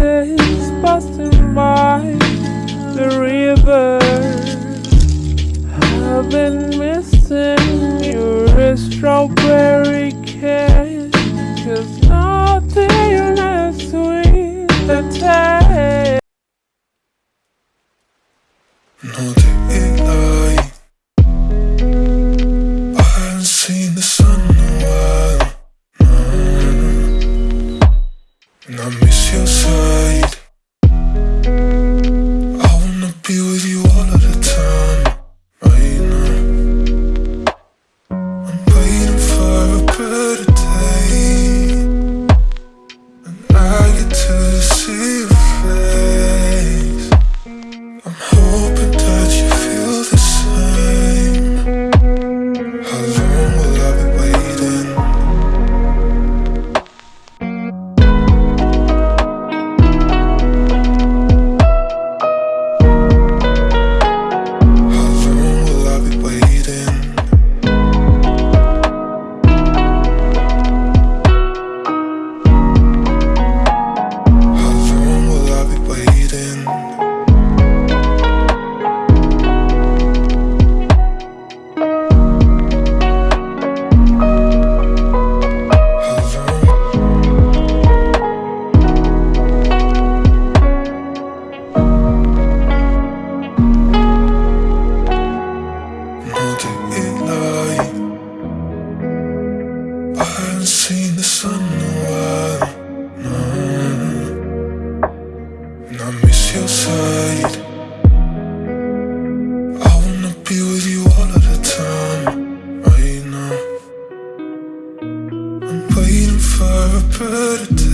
is passing by the river. I've been missing your strawberry for a predator